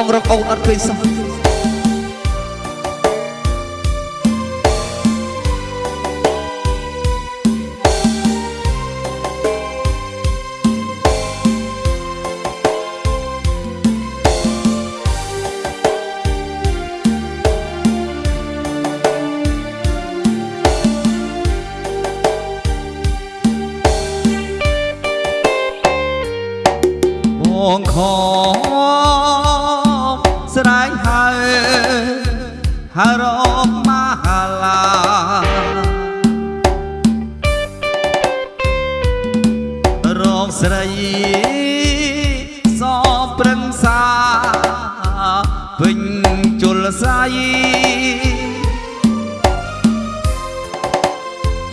បងរកអូនអត់ឃើញសោះ ពេញជលសាយ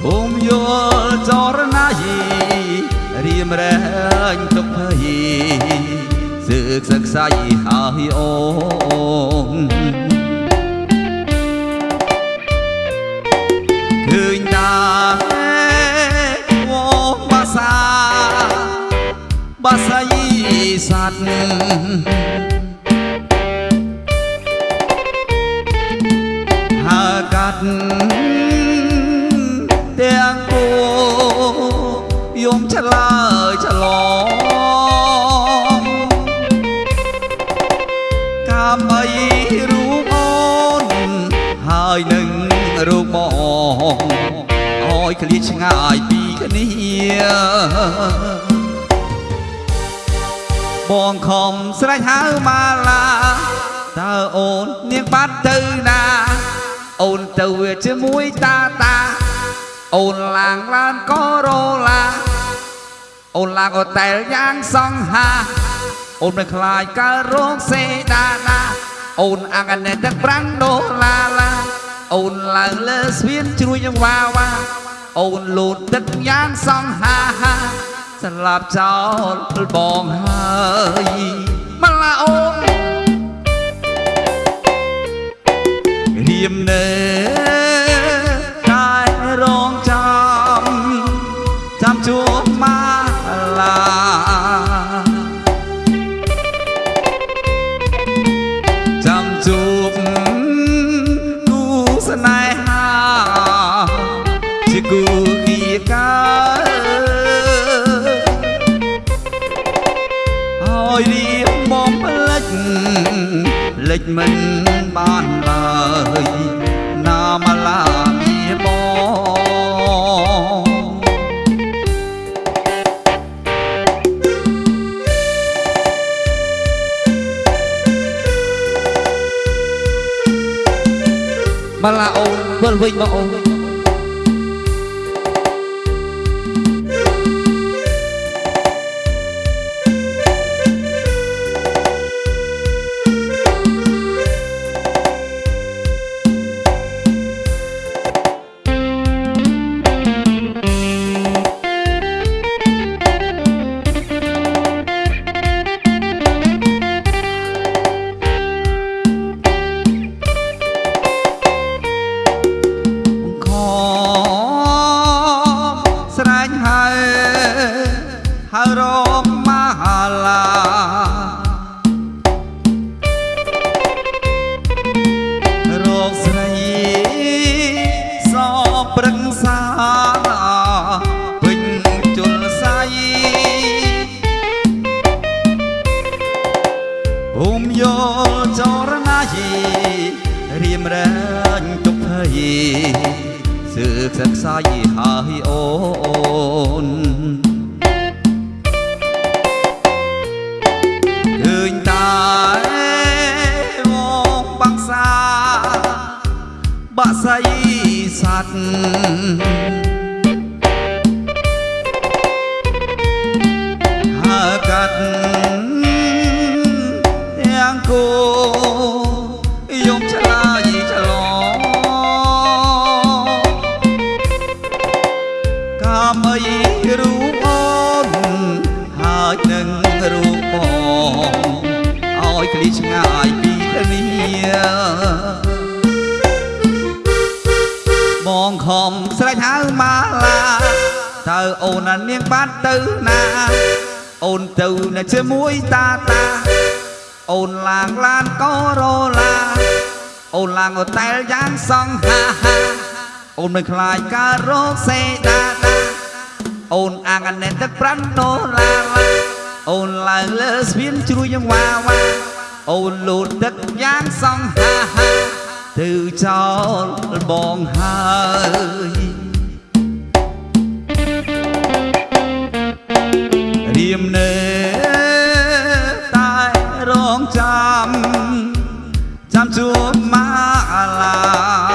ភូមិយល់ចរណាយីរៀមរែងទុកភ័យសើកសឹកសាយហើយអូនឃើញតាវងបាសាបាសាយសัตว์ ត់ទាំងគូយំឆ្លើយឆ្លងកាមអីរូបអូនហើយនឹងរូបបងអោយឃ្លាឆ្ងាយពីគ្នាបងខំស្រេចហៅម៉ាឡាតើអូននាងបាត់ទៅណា អូនទៅវាជាមួយតាតាអូនឡាងឡានកូរ៉ូឡាអូនឡាងអូតែលយ៉ាងសង្ហា អូនមិនខ្លាចកើតរោគសេដាណាអូនអាងអានេះទឹកប្រាំងដុល្លារឡាអូនឡើងលើស្ពានជ្រួយយ៉ាងវ៉ាវ៉ាអូនលូតទឹកយ៉ាងសង្ហាស្លាប់ចោលបងហើយមកឡាអូន រៀមនៅតែរងចាំចាំជួបមកឡាចាំជួបគូស្នេហាជាគូគីកាហើយរៀបមកផ្លិច លិចមិនបានឡើយណាមឡាមានបងមកឡាអូនវិលវិញមកអូន ហា អូនណានាងបាត់ទៅណា អូនទៅនៅជាមួយតាតា អូនឡាងឡានកូរ៉ូឡា អូនឡាងហូតែលយ៉ាងសង្ហាហាអូនមិនខ្លាចការរោគសេដាដាអូនអាងអាណែទឹកប្រាន់ដុល្លារអូនឡើងលើស្ពានជ្រួយយ៉ាងវ៉ាវ៉ាអូនលូតទឹកយ៉ាងសង្ហាហាទៅចោលបងហើយ ចាំជួប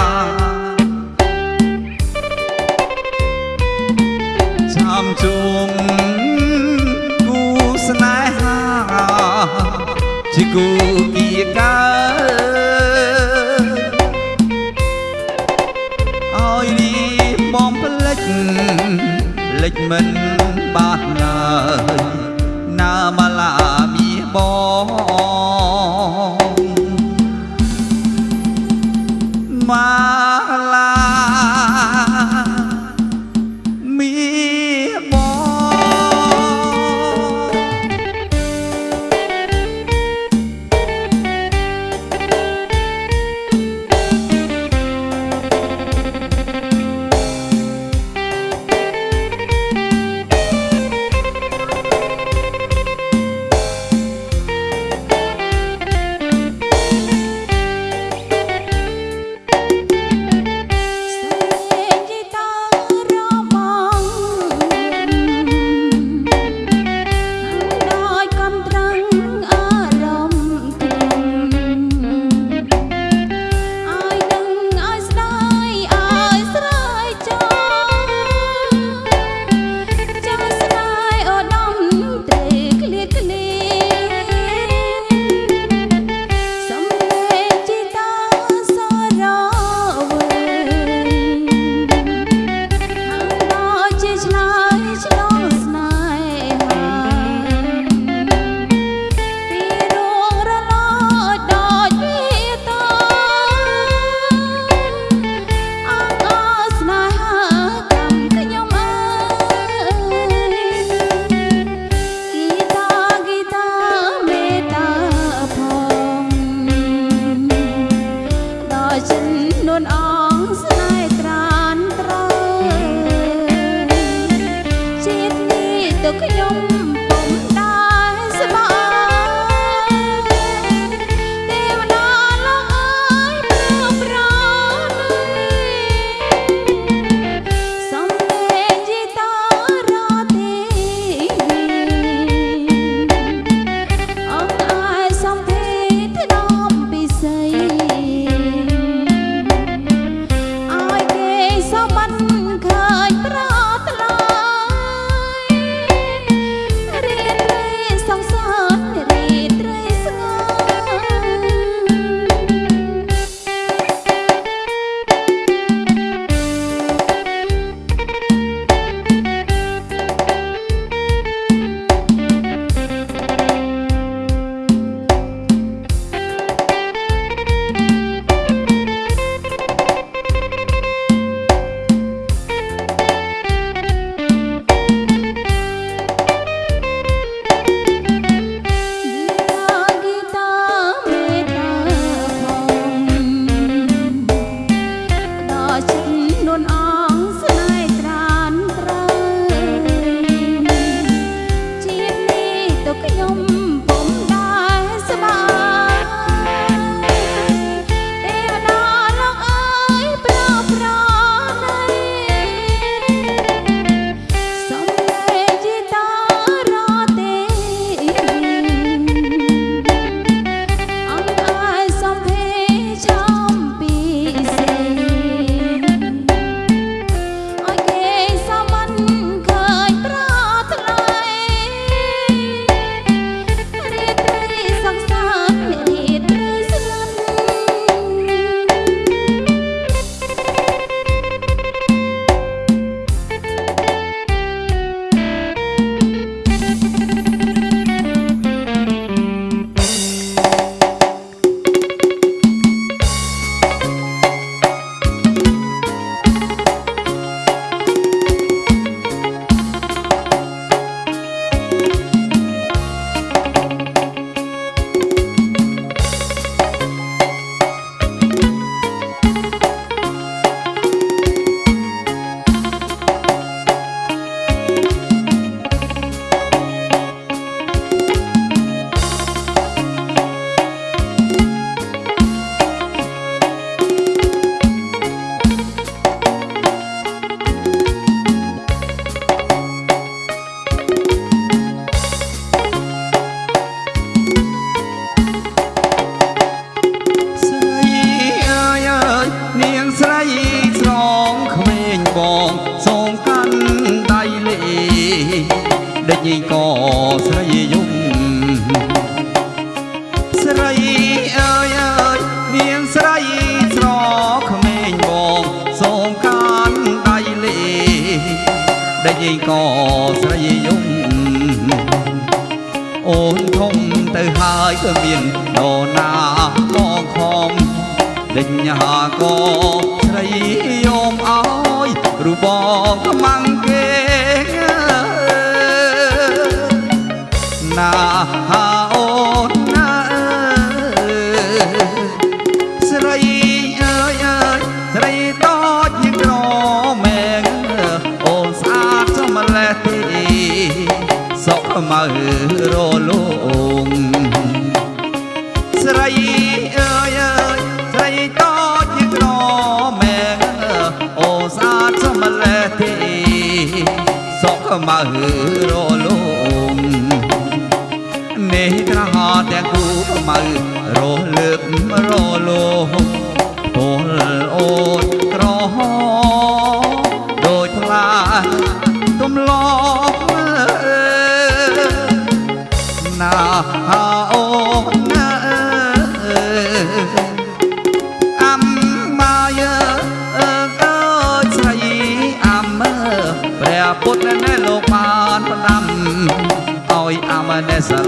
បងសងកាន់ដៃលេដេចញីក៏ស្រីយំស្រីអើយអើយនាងស្រីស្រក្មេងបងសងកាន់ដៃលេដេចញីក៏ស្រីយំអូនធំទៅហើយក៏មាននរណាមកខំដេញហាក៏ បងខ្មាំង មើរលងនេះត្រហទាំងគូប្រមៅរលើករលោពលអូន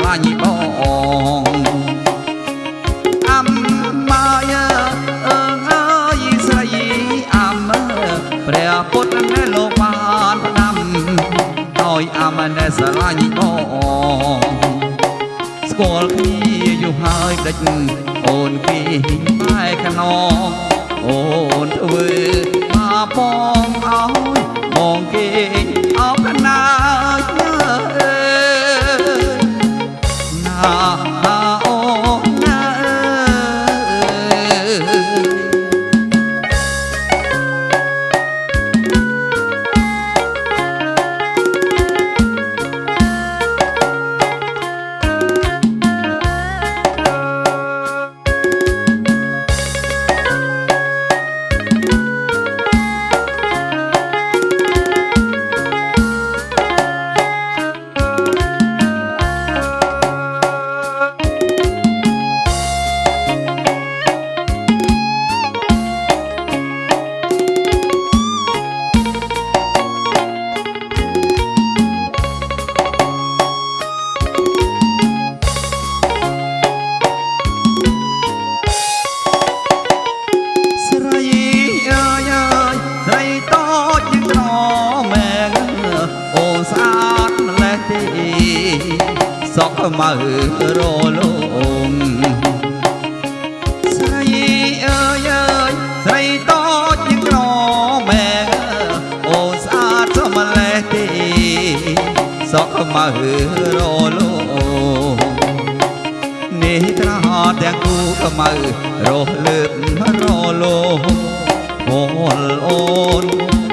ម សក់មើរលងស្រីអើយអើយស្រីតូចជាងក្រមែងអូនស្អាតសម្លេះទេសក់មើរលងនេះត្រហទាំងគូខ្មៅរស់លើករលោពលអូន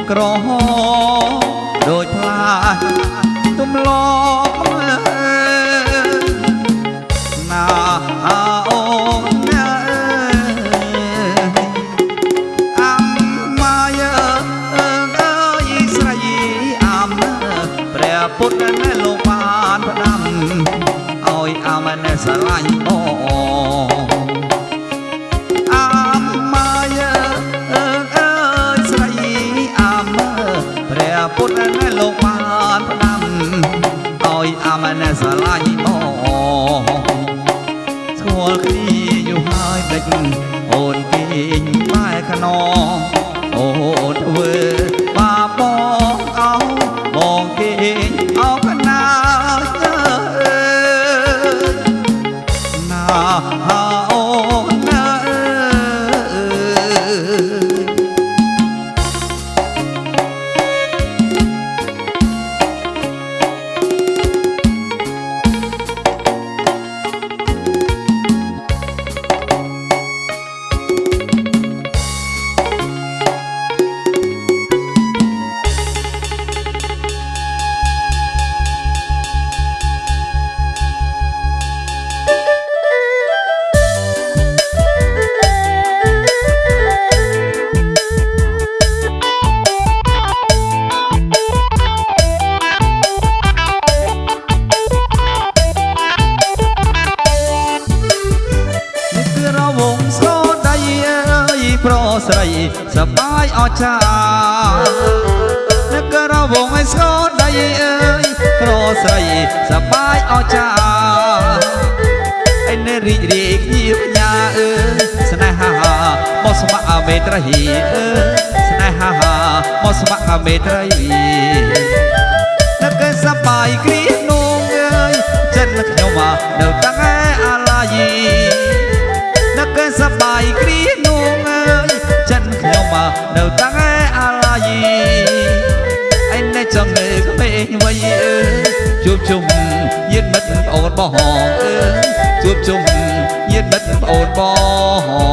ក្រហមដូចផ្លាទំល ណែស្រឡាញ់បងស្គាល់គ្នាយូរហើយដេច បាយអស្ចារ្យនេះគឺរវងឲ្យស្គរដៃអើយប្រស្រីសបាយអស្ចារ្យឯននេះរីករាយគ្នាបញ្ញាអើស្នេហាមកស្ម័គ្រមេត្រីអើស្នេហាមកស្ម័គ្រមេត្រី ជួបជុំញាតិមិត្តប្អូនបង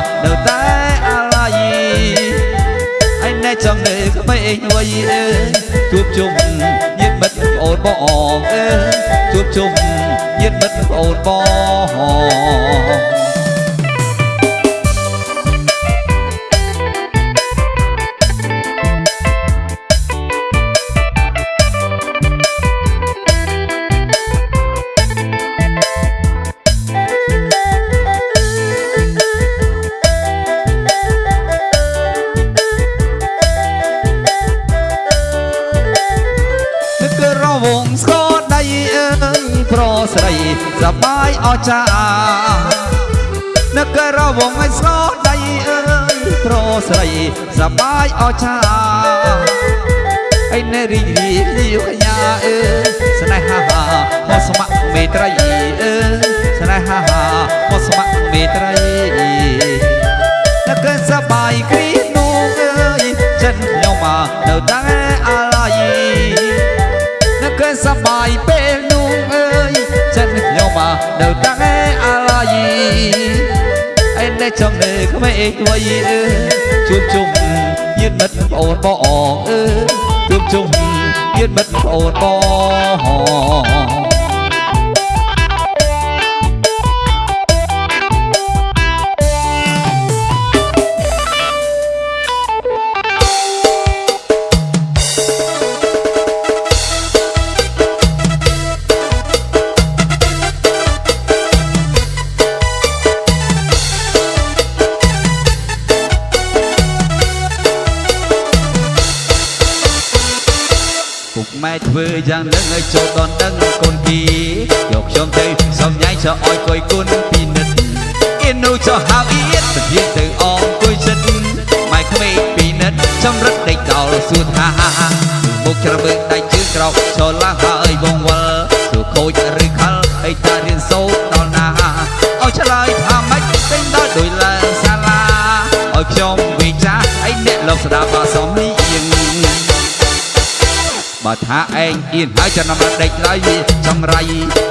នខ្ញុំមកនៅតែអាឡាយឯណែចង់នៅក្មេងវ័យអើជួបជុំញាតិមិត្តប្អូនបងអើជួបជុំញាតិមិត្តប្អូនបង សបាយអចានឹករវងឲ្យស្គរដៃអើយប្រស្រីសបាយអចាឯនេះរីករាយលាវកញ្ញាអើស្នេហាមកស្ម័គ្រមេត្រីអើស្នេហាមកស្ម័គ្រមេត្រីនឹកសបាយគ្រីនោះអើយចិត្តខ្ញុំមកនៅតាំង នៅតាំងឯអាឡាយឯនេះចង់នៅក្មេងវ័យអើជួបជុំញាតិមិត្តប្អូនបងអើជួបជុំញាតិមិត្តប្អូនបង យ៉ាងនឹងឲ្យចូលដនដឹងកូនគីយកខ្ញុំទៅសំញ៉ៃចោលឲ្យគួយគុណពីនិតអៀននោះចោលហៅអៀនទៅទៀតទៅអងគួយចិត្តម៉ែក្មេងពីនិតចំរិតដេកដល់សួរថាមុខច្របើកដៃជើងក្រោកចូលឡើងហើយបងវល់សួរខូចឬខលអីតារៀនសូត្រដល់ណាឲ្យឆ្លើយថាម៉េចពេញដល់ដោយឡើងសាលាឲ្យខ្ញុំវិចារអីអ្នកលោកស្ដាប់អសមនេះៀង បើថាឯងអៀនហើយចំណាំដេកឡើយវាចង្រៃ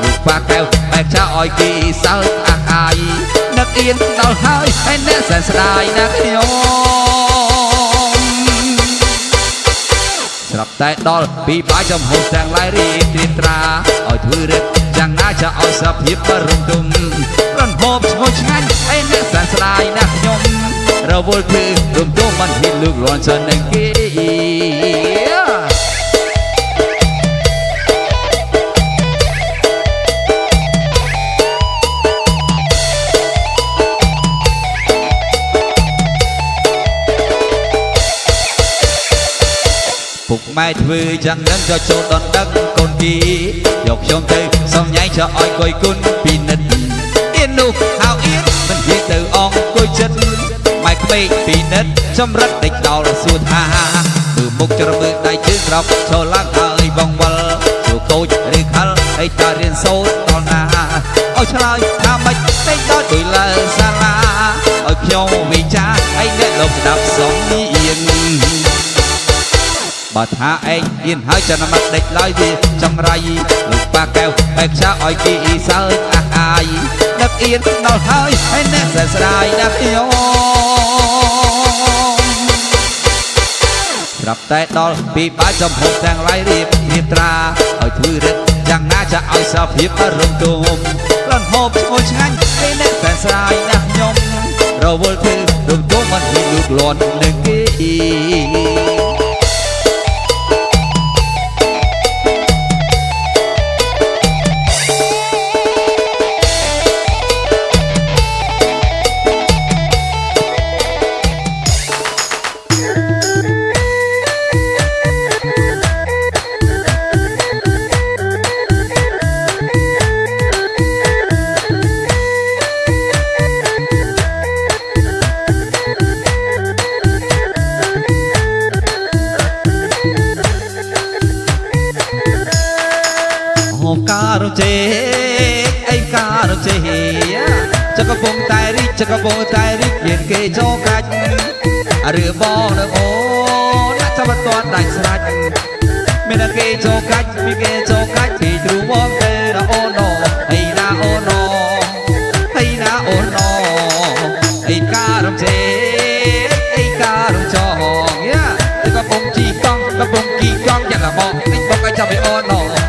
លោកប៉ាកែវបែបចាឲ្យគេសើចអាកាយនឹកអៀនដល់ហើយហើយអ្នកសែនស្ដាយណាស់ខ្ញុំស្រាប់តែដល់ពីបាយចំហុំទាំងឡាយរៀបត្រៀមត្រាឲ្យធ្វើរឹកយ៉ាងណាจะឲ្យសភាពបរំទុំរនហូបឈ្ងុយឆ្ងាញ់ឯអ្នកសែនស្ដាយណាស់ខ្ញុំរវល់ធ្វើរំទុំមិនហ៊ានលើករាន់សិននឹងគេ ម៉ែធ្វើយ៉ាងនឹងក៏ចូលដនដឹងកូនគីយកខ្ញុំទៅសំញ៉ៃចោលឲ្យគួយគុណពីនិតអៀននោះហៅអៀនមិននិយាយទៅអងគួយចិត្តម៉ែក្មេងពីនិតចម្រិតដេកដល់សួរថាមើលមុខច្រមើលដៃជើងក្រោកចូលឡើងហើយបងវល់ចូលកូចឬខលអីតារៀនសូត្រដល់ណាឲ្យឆ្លើយថាម៉េចដេកដល់ជួយឡើងសាលាឲ្យខ្ញុំវិចារឲ្យអ្នកលោកស្ដាប់សំនៀង បើថាឯងហ៊ានហើយចាំមកដេកឡើយវាចង្រៃលោកប៉ាកែវបែកឆាឲ្យគេអ៊ីសើចអាស់អាយដឹកអៀនដល់ហើយហើយអ្នកសែស្ដាយណាស់ខ្ញុំស្រាប់តែដល់ពីបាយចំហុកទាំងឡាយរៀបរៀបត្រាឲ្យធ្វើរឹកយ៉ាងណាจะឲ្យសភាពរំទុំលន់ហូបឈ្ងុយឆ្ងាញ់ឯអ្នកសែស្ដាយណាស់ខ្ញុំរវល់ធ្វើរំទុំមិនហ៊ានលូកលាន់នឹងគេ តែរីចកពងតែរីមានគេចូលកាច់ឬបងនៅអូនចាំមិនទាន់ដាច់ស្រាច់មានគេចូលកាច់មានគេចូលកាច់ពីទ្រូមកទេអូនណអីណាអូនណអីណាអូនណអីការជេអីការចងយ៉ាចកពងជីកង់កពងជីកង់យ៉ាងមកនេះបងឲ្យចាំឲ្យអូនណអីណា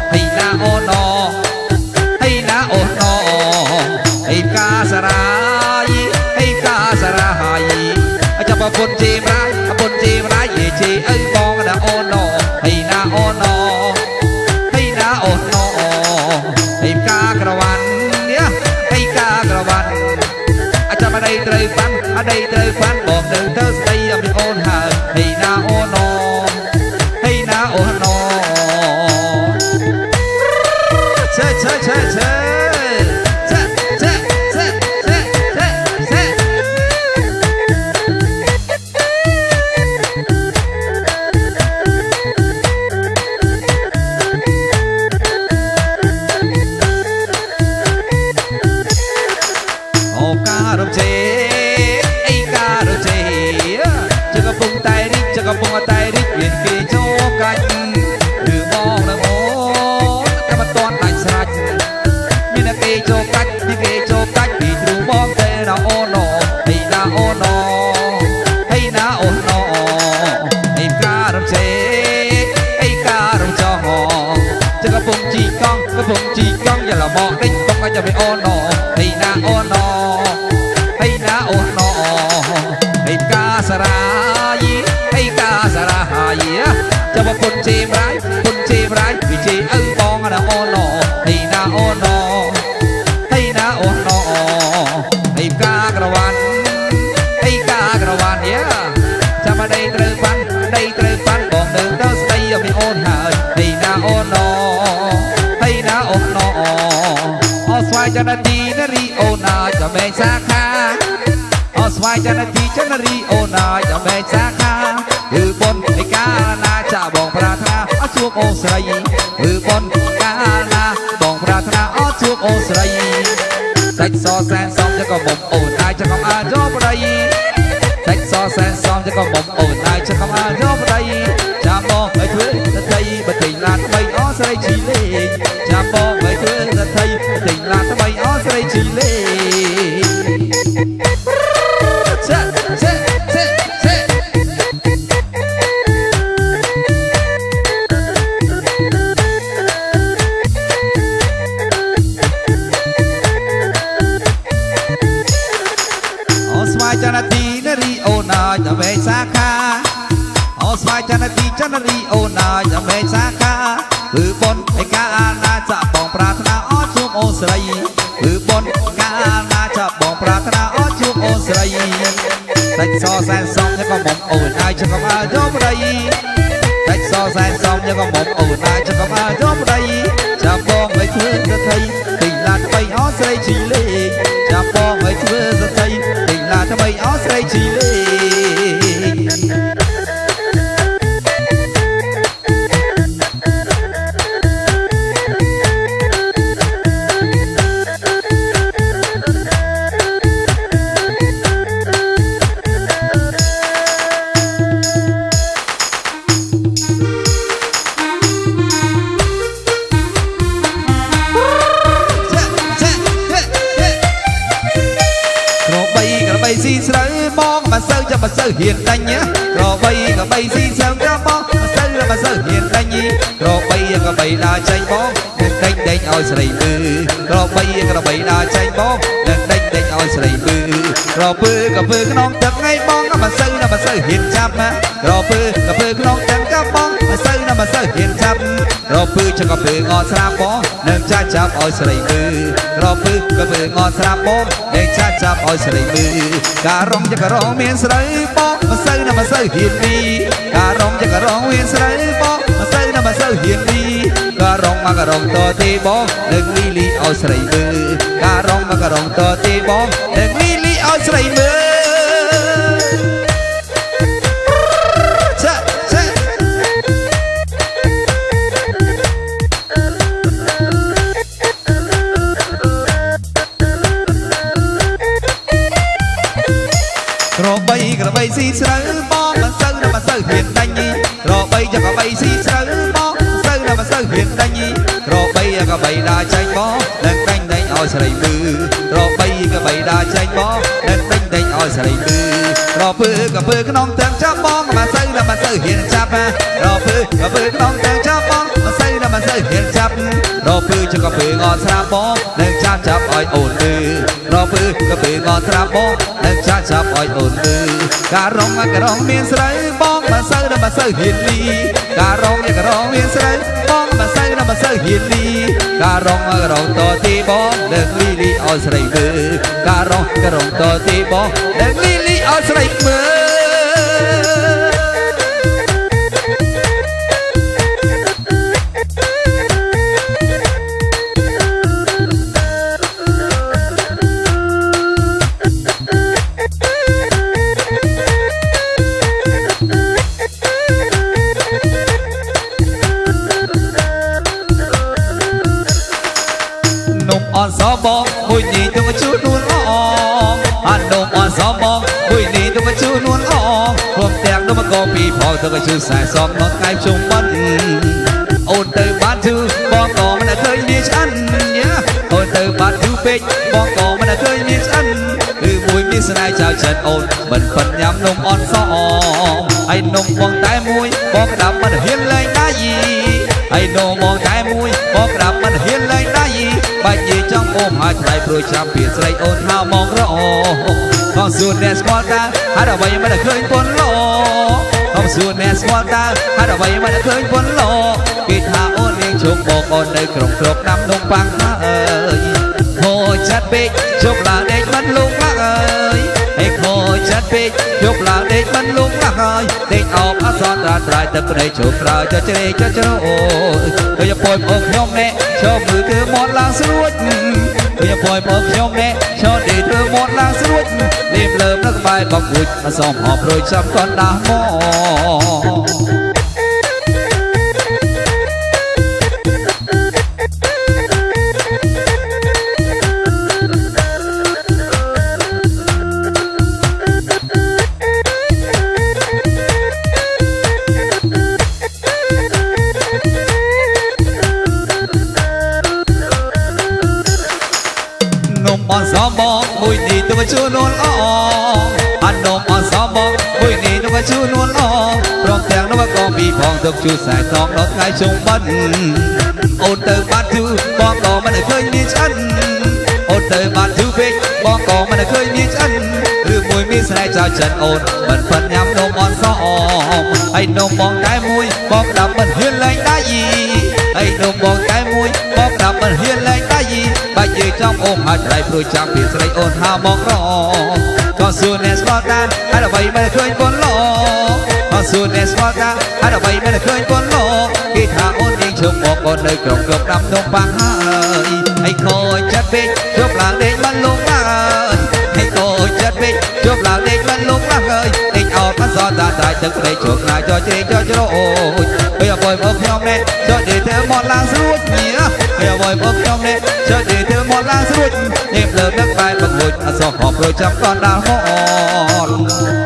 អូណោអស្វ័យចនទីនរីអូណាចំែងសាខាអស្វ័យចនទីចនរីអូណាចំែងសាខាគឺបុណ្យនៃកាណាចាបងប្រាថ្នាអជួបអូស្រីគឺបុណ្យកាណាបងប្រាថ្នាអជួបអូស្រីសាច់សសែនសំចកមុំអូនអាយចកអាយោប្រៃសាច់សសែនសំចកមុំអូនអាយចកអាយោ សែន ដើរចេញបងនឹងដេញដេញឲ្យស្រីមើក្របីក្របីដើរចេញបងនឹងដេញដេញឲ្យស្រីមើក្រពើក៏ពើក្នុងទឹកថ្ងៃបងក៏មិនសូវមិនសូវហ៊ានចាប់ណាក្រពើក៏ពើក្នុងទឹកក៏បងមិនសូវមិនសូវហ៊ានចាប់ក្រពើចក៏ពើងអស្រាបងនឹងចាស់ចាប់ឲ្យស្រីមើក្រពើក៏ពើងអស្រាបងនឹងចាស់ចាប់ឲ្យស្រីមើការរងចក៏រងមានស្រីបងមិនសូវមិនសូវហ៊ានពីការរងចក៏រងមានស្រីបងមិនសូវមិនសូវហ៊ានពី ការរងមកក៏រងតទេបងនឹងលីលីឲ្យស្រីមើការរងមកក៏រងតទេបងនឹងលីលីឲ្យស្រីមើចា បីក្របីដើរចាញ់បងនឹងដាញ់ដាញ់ឲ្យស្រីមើក្របីក្របីដើរចាញ់បងនឹងដាញ់ដាញ់ឲ្យស្រីមើក្រពើក្រពើក្នុងទាំងចាប់បងមិនសូវណាមិនសូវហ៊ានចាប់ក្រពើក្រពើក្នុងទាំងចាប់បងមិនសូវណាមិនសូវហ៊ានចាប់ក្រពើចក្រពើងអស្រាបងនឹងចាប់ចាប់ឲ្យអូនមើក្រពើក្រពើងអស្រាបងនឹងចាប់ចាប់ឲ្យអូនមើការរងការងមានស្រីបងមិនសូវណាមិនសូវហ៊ានលីការរងការងមានស្រីបងមិនសូវណាមិនសូវហ៊ានលី ការរងការងតទីបងនឹងលីលីឲ្យស្រីមើការរងការងតទីបងនឹងលីលីឲ្យស្រីមើនំ សបងមួយនេះទៅជួនួនអងអានំអនសបងមួយនេះទៅជួនួនអងព្រមទាំងនំកោពីផងទៅជួខ្សែសំណត់ថ្ងៃជុំបិណ្ឌអូនទៅបានជឺបងក៏មិនឃើញមានឆ្អិនអូនទៅបានជឺពេកបងក៏មិនឃើញមានឆ្អិនគឺមួយមានស្នេហ៍ចៅចិនអូនមិនប៉ិនញ៉ាំនំអនសអងហើយនំបងតែមួយបងក្តាប់មិនហ៊ានលែងដៃហើយនំបងតែ ចង់អូមហើយថ្លៃព្រួយចាំពីស្រីអូនហៅមករអបងសួរអ្នកស្គាល់តើហើយអ្វីមិនឃើញពន់លោបងសួរអ្នកស្គាល់តើហើយអ្វីមិនឃើញពន់លោគេថាអូននាងជុំបងអូននៅក្នុងក្របដាំនំប៉ាំងហើយហូចចាត់ពេកជប់ឡើងដេកមិនលងឡាក់អើយហេខូចចាត់ពេកជប់ឡើងដេកមិនលងឡាក់ហើយដេកអបអសនត្រាត្រៃទឹកព្រៃជប់ក្រោយចជ្រេចជ្រោដូចពួយបងខ្ញុំនេះចូលមើលគឺមាត់ឡើងស្រួច ដូចពួយបងខ្ញុំនេះចូលដេកធ្វើមាត់ឡើងស្រួចលេបលើមនៅក្បែរបងគួចអសមហប់រួយចាំកណ្ដាស់មក មួយនេះទៅជួនួនអងអានំអនសមបងមួយនេះទៅជួនួនអងព្រមទាំងនោះក៏ពីផងទៅជួខ្សែសងដល់ថ្ងៃជុំបិណ្ឌអូនទៅបាត់ជូបងក៏មិនឃើញមានឆ្អិនអូនទៅបាត់ជូពេកបងក៏មិនឃើញមានឆ្អិនឬមួយមានស្នេហ៍ចៅចិនអូនមិនប៉ិនញ៉ាំនំអនសមហើយនំបងតែមួយបងដាំមិនហ៊ានលែងដៃហើយនំបងតែមួយបងដាំមិនហ៊ានលែងដៃបាច់និ យាយចំអូមហើយថ្លៃព្រួយចាំពីស្រីអូនហៅមករក៏សួរអ្នកស្គាល់តាហើយអ្វីមិនឃើញពន់លោក៏សួរអ្នកស្គាល់តាហើយអ្វីមិនឃើញពន់លោគេថាអូននាងជុំមកអូននៅក្រុមក្រុមដាំនំប៉ាំងហើយហើយខូចចិត្តពេកជប់ឡើងដេកមិនលងឡើយហើយខូចចិត្តពេកជប់ឡើងដេកមិនលងឡើយដេកអោបអសតតាត្រៃទឹកព្រៃជោគណាចជ្រេចជ្រោចពេលអបយមកខ្ញុំនេះចុចដេកធ្វើមកឡើងស្រួចញៀ ពេលអបយមកខ្ញុំនេះចុចដេកធ្វើមកឡើងស្រួចនេះលើនឹកបែបបង្លួចអសោះហប់រួចចាំកណ្ដាលមក